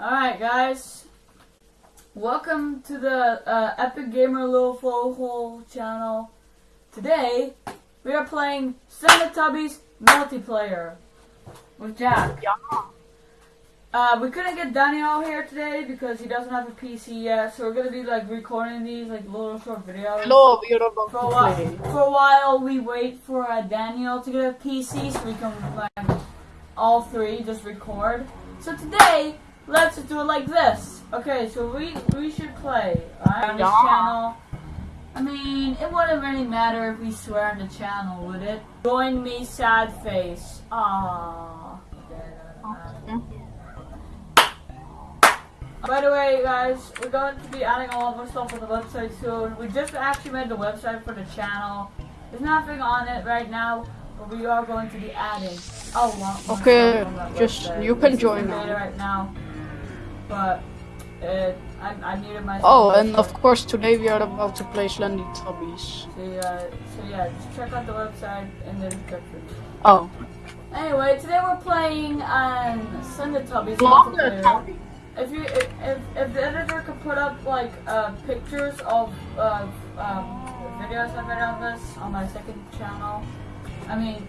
Alright, guys. Welcome to the uh, Epic Gamer Little Vogel channel. Today, we are playing Teletubbies multiplayer with Jack. Ja. Uh, we couldn't get Daniel here today because he doesn't have a PC yet, so we're gonna be like recording these like little short videos. Hello, about For a while, for a while, we wait for uh, Daniel to get a PC so we can like all three just record. So today, let's do it like this. Okay, so we we should play alright, on this Yeah. channel. I mean, it wouldn't really matter if we swear on the channel, would it? Join me, sad face. Aww. By the way, guys, we're going to be adding all of our stuff on the website soon. We just actually made the website for the channel. There's nothing on it right now, but we are going to be adding a lot Okay, stuff on that just- you can join in now. beta right now, but uh, I, I needed my. Oh, and of course today we are about to play Slendy Tubbies. So, uh, so yeah, just check out the website in the description. Oh, Anyway, today we're playing um, Teletubbies Vlogger multiplayer. Tubby. If you if, if, if the editor could put up like uh, pictures of uh, um, videos I made on this on my second channel, I mean,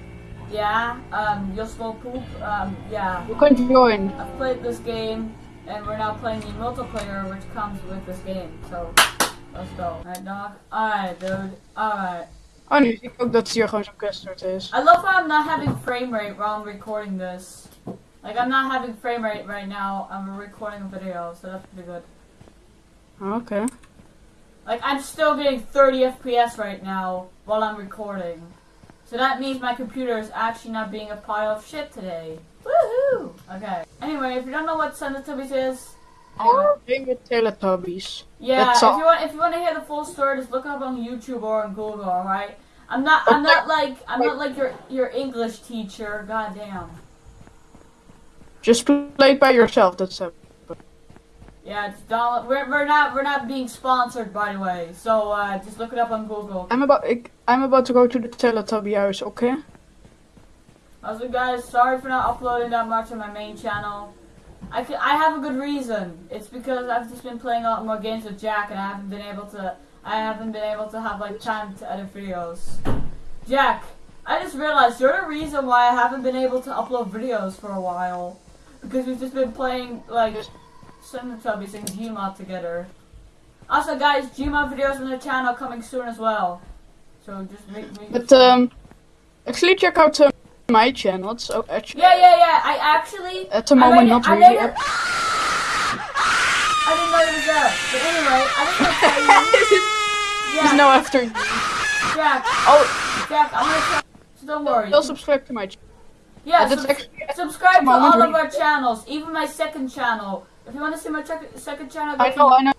yeah, um, you'll slow poop, um, yeah. You can join. I've played this game, and we're now playing the multiplayer, which comes with this game. So let's go. Alright, dog. Alright, dude. Alright. Oh, nu zie ik ook dat hier gewoon zo'n custard is. I love how I'm not having frame rate while I'm recording this. Like I'm not having frame rate right now. I'm recording a video, so that's pretty good. Okay. Like I'm still getting 30 FPS right now while I'm recording. So that means my computer is actually not being a pile of shit today. Okay. Anyway, if you don't know what Teletubbies is, Or game with Teletubbies. yeah, if all. you want if you want to hear the full story, just look up on YouTube or on Google, alright? I'm not I'm not like I'm not like your your English teacher, goddamn. Just play it by yourself, that's it. Yeah, it's download. We're, we're not we're not being sponsored, by the way. So uh, just look it up on Google. I'm about, I'm about to go to the Teletubby house, okay? Also, guys, sorry for not uploading that much on my main channel. I I have a good reason. It's because I've just been playing a lot more games with Jack, and I haven't been able to. I haven't been able to have like time to edit videos. Jack, I just realized you're the reason why I haven't been able to upload videos for a while. Because we've just been playing like Teletubbies and Gmod together. Also, guys, Gmod videos on the channel coming soon as well. So just make me. But, um, actually check out uh, my channel. It's uh, actually, Yeah, yeah, yeah. I actually. at the moment not really. I didn't know it was there. But anyway, I just want to tell you. Yeah, now after. Jack, Oh, Jack, I'm gonna so don't worry. still subscribe to my channel. Yeah, that's subs- actually- subscribe to all of our channels, even my second channel. If you want to see my second channel, go I know, I know.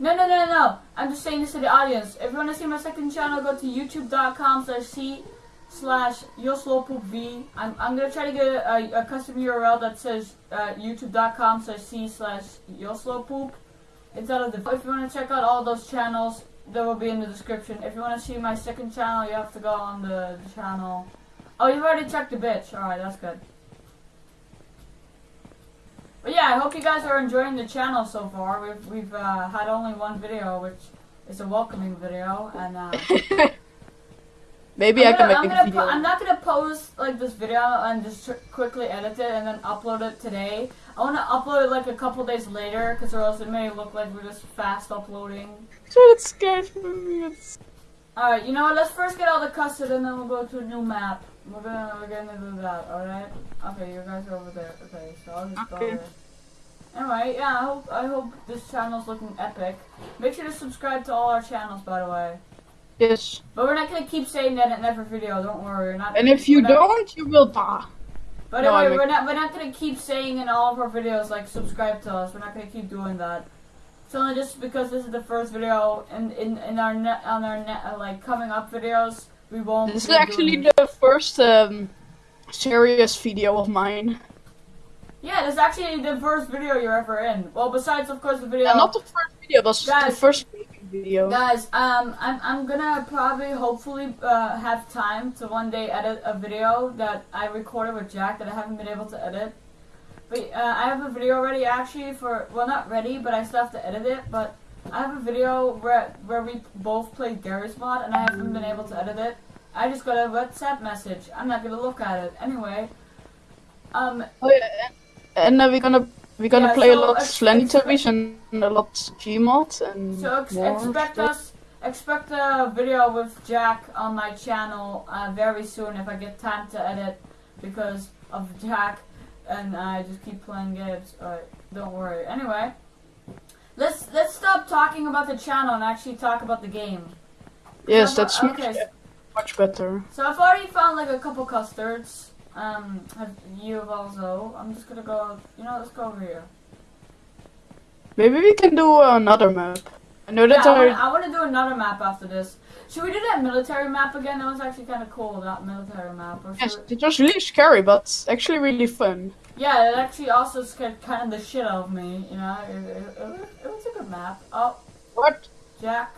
No, no, no, no. I'm just saying this to the audience. If you want to see my second channel, go to youtube.com slash c slash yoslowpoopv. I'm, I'm going to try to get a, a, custom URL that says uh, youtube.com slash c slash yoslowpoop. Instead of the... If you want to check out all those channels, they will be in the description. If you want to see my second channel, you have to go on the, the channel. Oh, you've already checked the bitch. Alright, that's good. But yeah, I hope you guys are enjoying the channel so far. We've we've uh, had only one video, which is a welcoming video, and uh, Maybe I'm I can gonna- I'm make a gonna video. I'm not gonna post like this video and just quickly edit it and then upload it today. I want to upload it like a couple days later, because or else it may look like we're just fast uploading. So it's scared for me. It's... All right, you know what? Let's first get all the custard, and then we'll go to a new map. We're gonna we're gonna do that. All right? Okay, you guys are over there. Okay, so I'll just Okay. go there. Anyway, yeah, I hope I hope this channel's looking epic. Make sure to subscribe to all our channels, by the way. Yes. But we're not gonna keep saying that in every video. Don't worry. We're not. And if you not- don't, you will die. But No, anyway, we're not we're not gonna keep saying in all of our videos like subscribe to us. We're not gonna keep doing that. It's only just because this is the first video, and in in our net on our net uh, like coming up videos, we won't. This is doing actually the first um, serious video of mine. Yeah, this is actually the first video you're ever in. Well, besides of course the video. Yeah, not the first video, but the first video. Guys, um, I'm, I'm gonna probably, hopefully, uh, have time to one day edit a video that I recorded with Jack that I haven't been able to edit. But uh, I have a video ready actually for well not ready, but I still have to edit it. But I have a video where where we both played Garry's Mod, and I haven't been able to edit it. I just got a WhatsApp message. I'm not gonna look at it anyway. Um, Oh yeah, and uh, we're gonna we're gonna Yeah, play a lot Slendy expect- Tubbies and a lot of Gmod and so ex- more expect us expect a video with Jack on my channel uh, very soon if I get time to edit because of Jack and I just keep playing games. Alright, don't worry. Anyway, let's let's stop talking about the channel and actually talk about the game. Yes, So, that's okay, much, much better. So I've already found like a couple custards. Um, have you have also? I'm just gonna go. You know, let's go over here. Maybe we can do another map. I know Yeah, that I wanna, I wanna do another map after this. Should we do that military map again? That was actually kind of cool. That military map. Or yes, we- it was really scary, but actually really fun. Yeah, it actually also scared kind of the shit out of me. You know, it, it, it, was- it was a good map. Oh, What? Jack,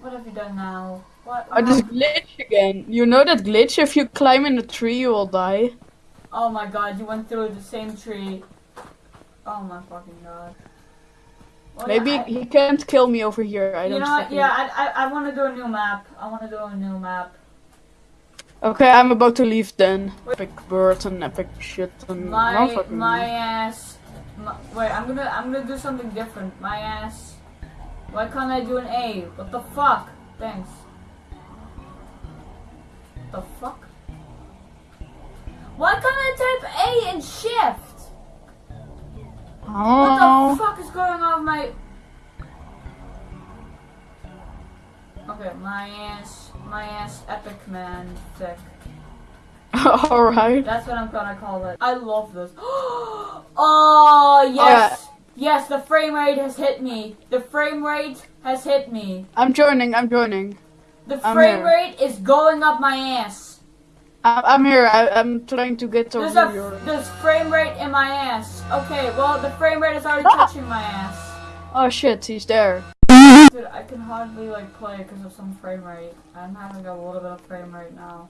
what have you done now? What? Oh, this glitch again. You know that glitch? If you climb in a tree, you will die. Oh my god, you went through the same tree. Oh my fucking god. Well, Maybe yeah, I- he can't kill me over here. I you don't know what? Yeah, I, I, I want to do a new map. I want to do a new map. Okay, I'm about to leave then. Epic bird and epic shit and My my ass. My, wait, I'm gonna I'm gonna do something different. My ass. Why can't I do an A? What the fuck? Thanks. The fuck? Why can't I type A and shift? Oh. What Oh. the fuck is going on with my? Okay, my ass, my ass, epic man, thick. Alright. That's what I'm gonna call it. I love this. oh yes, yes. The frame rate has hit me. The frame rate has hit me. I'm joining, I'm joining. The frame rate is going up my ass. I'm here, I- I'm trying to get There's over a your... there's frame rate in my ass. Okay, well the frame rate is already Ah! touching my ass. Oh shit, he's there. Dude, I can hardly like play because of some frame rate. I'm having a little bit of frame rate now.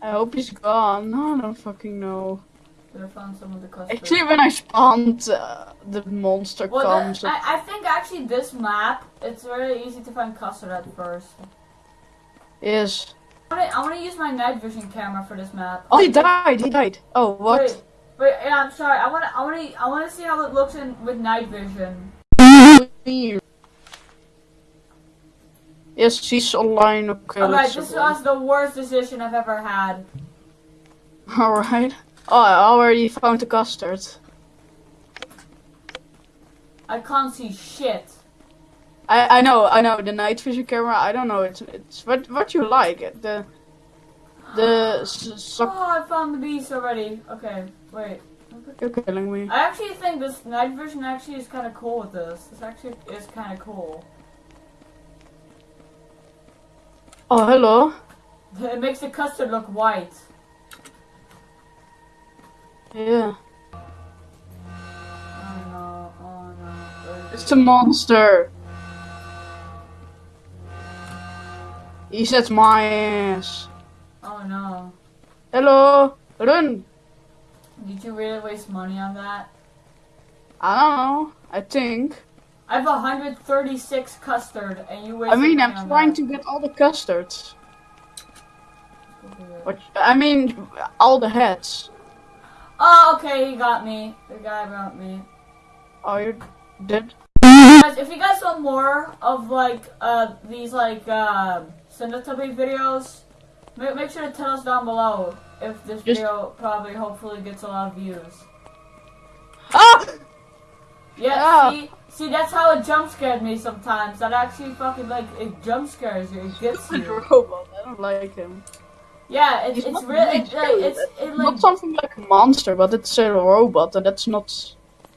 I hope he's gone. No, I don't fucking know. Should have found some of the clusters. Actually, when I spawned, uh, the monster well, comes. the, I, I think actually this map it's really easy to find custard at first. Yes. I wanna, use my night vision camera for this map. Oh, he died, he died. Oh, what? Wait, wait, yeah, I'm sorry. I wanna, I wanna, I wanna see how it looks in with night vision. Yes, she's online. Okay, Alright, this was the worst decision I've ever had. Alright. Oh, I already found the custard. I can't see shit. I I know, I know. The night vision camera. I don't know. It's it's what what you like. The the Oh. I found the beast already. Okay, wait. You're killing me. I actually think this night vision actually is kind of cool with this. This actually is kind of cool. Oh, hello. It makes the custard look white. Yeah. Oh no, oh no. It's a monster. He said my ass. Oh no. Hello. Run. Did you really waste money on that? I don't know. I think. I have 136 custard and you I mean, I'm trying that. to get all the custards. What? I mean, all the heads. Oh, okay, he got me. The guy got me. Oh, you did? Guys, if you guys want more of like uh these like uh Cinnatubby videos, make, make sure to tell us down below if this Just- video probably hopefully gets a lot of views. Ah! Yeah, Yeah. see, see that's how it jump scared me sometimes. That actually fucking like it jump scares you. It gets The you. robot. I don't like him. Yeah, it's it's really really it's like it's it like Not something like a monster, but it's a robot, and that's not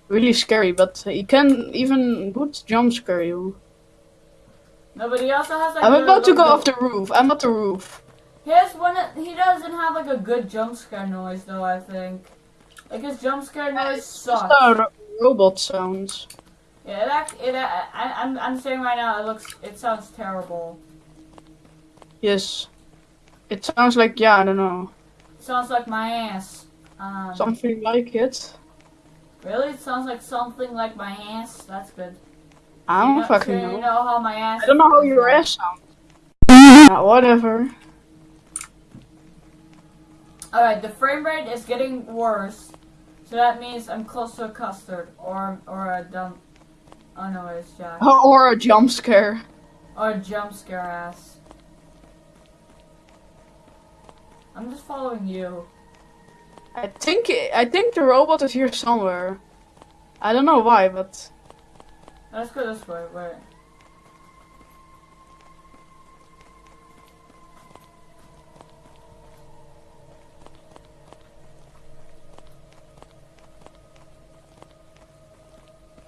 really scary. But he can even good jump scare you. No, but he also has like. I'm about to go off the roof. I'm at the roof. He has one. He doesn't have like a good jump scare noise though. I think. Like his jump scare noise It's just sucks. a ro- robot sounds. Yeah, it act, it. uh, I, I'm I'm saying right now, it looks. It sounds terrible. Yes. It sounds like yeah, I don't know, It sounds like my ass. Um, something like it. Really? It sounds like something like my ass. That's good. I don't know- fucking so know. You know how my ass. I don't know how your ass sounds. Yeah, mm-hmm. whatever. Alright, the frame rate is getting worse. So that means I'm close to a custard. Or or a dumb. Oh no, it's Jack. Or a jump scare. Or a jump scare ass. I'm just following you. I think I think the robot is here somewhere. I don't know why, but Let's go this way. Wait.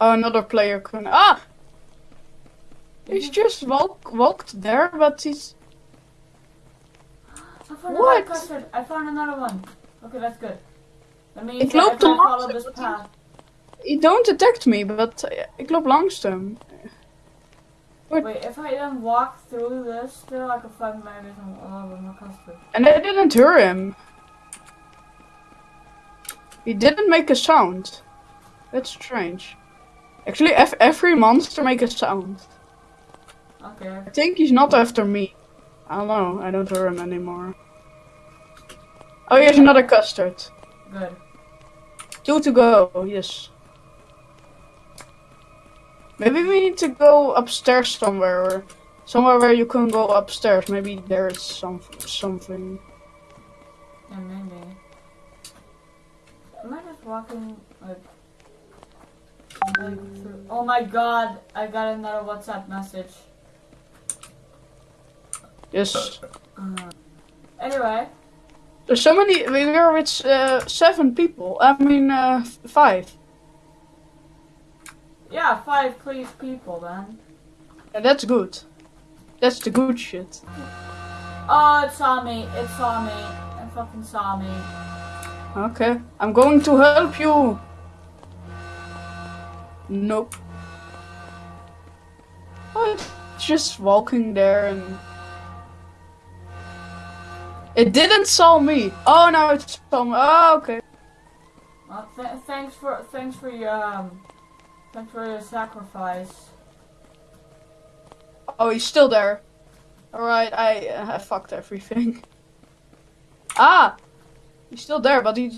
oh, another player can. Ah, he's just walk walked there, but he's I found What? another. I found another one. Okay, that's good. That means Ik that loop I follow this path. He don't detect me, but ik loop langs hem. Wait, if I didn't walk through this, still I can find maybe some a little bit more custard. And I didn't hear him. He didn't make a sound. That's strange. Actually, ev- every monster make a sound. Okay. I think he's not after me. I don't know. I don't hear him anymore. Oh, here's another custard. Good. Two to go. Yes. Maybe we need to go upstairs somewhere, or somewhere where you can go upstairs. Maybe there's some something. Yeah, maybe. Am I just walking like, like through? Oh my god! I got another WhatsApp message. Yes. Uh, anyway, There's so many. We were with uh, seven people. I mean, uh, five. Yeah, five please people then. And that's good. That's the good shit. Oh, it saw me! It saw me! It fucking saw me! Okay. I'm going to help you. Nope. Oh, it's just walking there and. It didn't saw me. Oh, now it's saw me. Oh, okay. Well, th- thanks for thanks for your um, thanks for your sacrifice. Oh, he's still there. Alright, I, uh, I fucked everything. Ah! He's still there, but he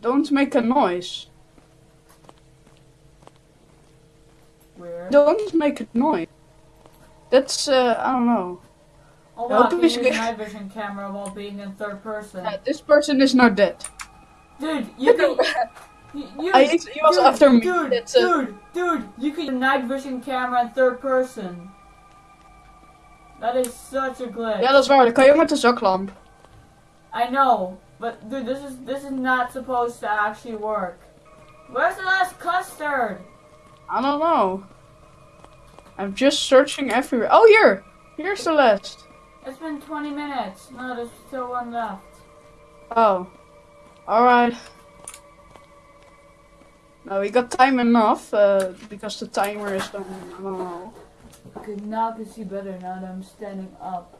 don't make a noise. Don't make a noise. That's, uh, I don't know. Oh wow, can use night vision camera while being in third person. Uh, this person is not dead. Dude, you can. You, you, I, he was dude, after me. Dude, That's, uh, dude, dude, you can use night vision camera in third person. That is such a glitch. Ja, dat is waar. Dan kan je ook met de zaklamp. I know, but dude, this is this is not supposed to actually work. Where's the last custard? I don't know. I'm just searching everywhere. Oh, here! Here's the last. It's been 20 minutes. No, there's still one left. Oh. Alright. No, we got time enough, uh, because the timer is done. I don't know. Okay, now I can see better now that I'm standing up.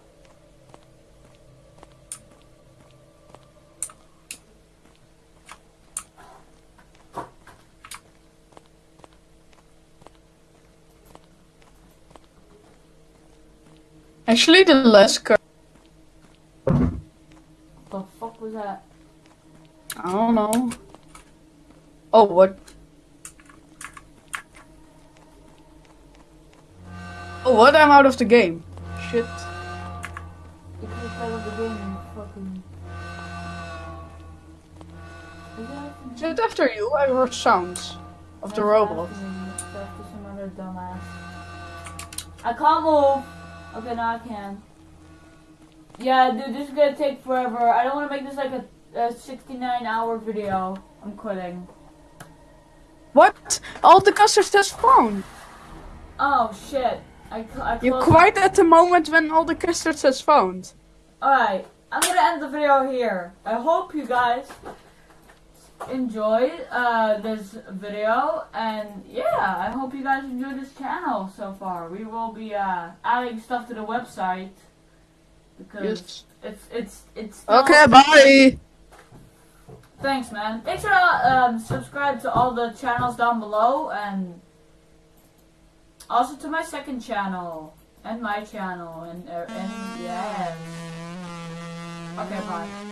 Actually, the last card. The fuck was that? I don't know. Oh, what? Oh, what? I'm out of the game. Shit. You could have of the game and fucking. Is it after you? I heard sounds of the robot. after me. It's after some other dumbass. I can't move. Okay, now I can. Yeah, dude, this is gonna take forever. I don't want to make this like a, a 69 hour video. I'm quitting. What? All the custards just phone. Oh shit. I, I You're quite at the moment when all the custards has found. Alright, I'm gonna end the video here. I hope you guys enjoyed uh, this video, and yeah, I hope you guys enjoyed this channel so far. We will be uh, adding stuff to the website because Yes. it's it's it's Okay, bye. Thanks, man. Make sure to um, subscribe to all the channels down below and also to my second channel. And my channel. And, uh, and yeah. Okay, bye.